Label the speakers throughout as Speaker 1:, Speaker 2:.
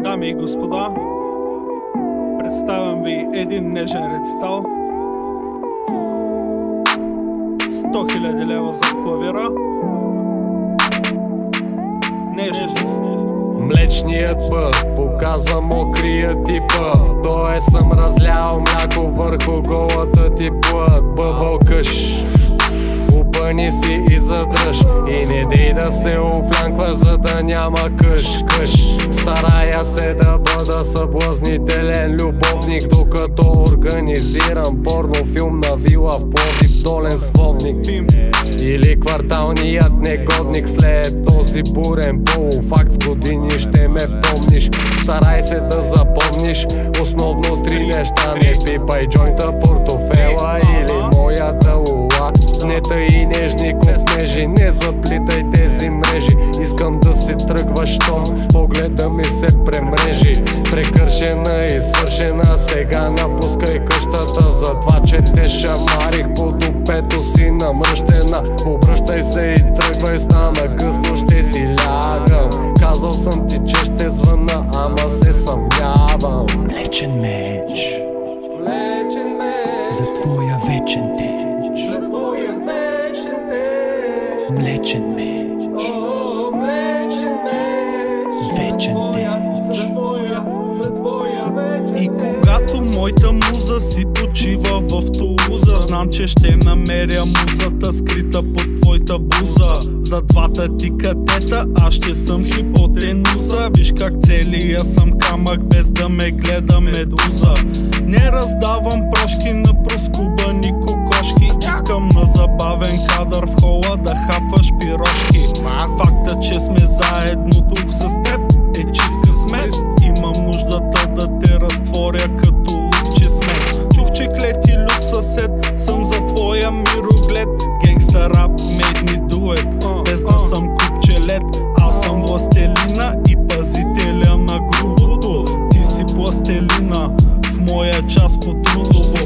Speaker 1: Дами и господа, представям ви един нежен рецитал. 100 000 лева за клавира. Нежен.
Speaker 2: Млечният път показва мокрия ти път То е съм разлял мляко върху голата ти плът Бъбъл къш Опъни си и задръж. И не дей да се офлянква, за да няма къш къш Старая се да бъда съблазнителен любовник Докато организирам порнофилм на вила в Пловдив долен сводник Или кварталният негодник след този бурен полуфакт с години ще ме помниш Старай се да запомниш основно три неща. Не пипай джойнта, портофела или моята лула Не тъй нежни копнежи, не заплитай тези мрежи. Искам да си тръгваш, щом погледа ми се премрежи. Прекършена и свършена, сега напускай къщата За това, че те шамарих под опето си намръщена. Обръщай се и тръгвай, стана късно, ще си лягам. Казал съм ти, че ще звъна, ама се съмнявам.
Speaker 3: Млечен меч.
Speaker 2: Млечен меч,
Speaker 3: за твоя вечен теч. Млечен меч,
Speaker 2: меч
Speaker 3: вечен
Speaker 2: вечен
Speaker 1: И когато моята муза си почива в Тулуза Знам, че ще намеря музата скрита под твоята буза. За двата ти катета аз ще съм хипотенуза. Виж как целия съм камък без да ме гледа медуза. Не раздавам прошки на проскубани кокошки. Искам на забавен кадър в хола сме заедно тук с теб е чист късмет Имам нуждата да те разтворя като луче смет. Чух, че клети люк съсед Съм за твоя мироглед. Генгста рап made me do it Без да съм купчелет Аз съм властелина и пазителя на грубото. Ти си пластелина в моя час по трудово.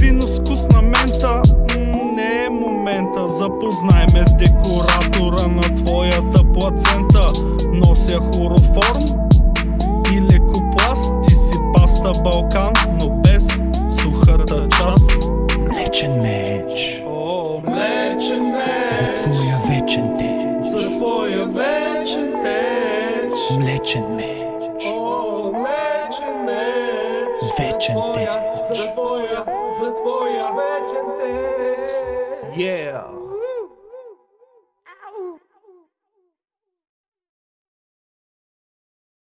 Speaker 1: Вино с вкус на мента Не е момента. Запознай ме с декоратора плацента. Нося хлороформ и лекопласт Ти си паста Балкан, но без сухата част.
Speaker 3: Млечен меч.
Speaker 2: О, млечен меч.
Speaker 3: За твоя вечен теч.
Speaker 2: За твоя вечен теч.
Speaker 3: Млечен меч.
Speaker 4: О, млечен меч. Вечен теч. За твоя, за твоя вечен теч. Yeah.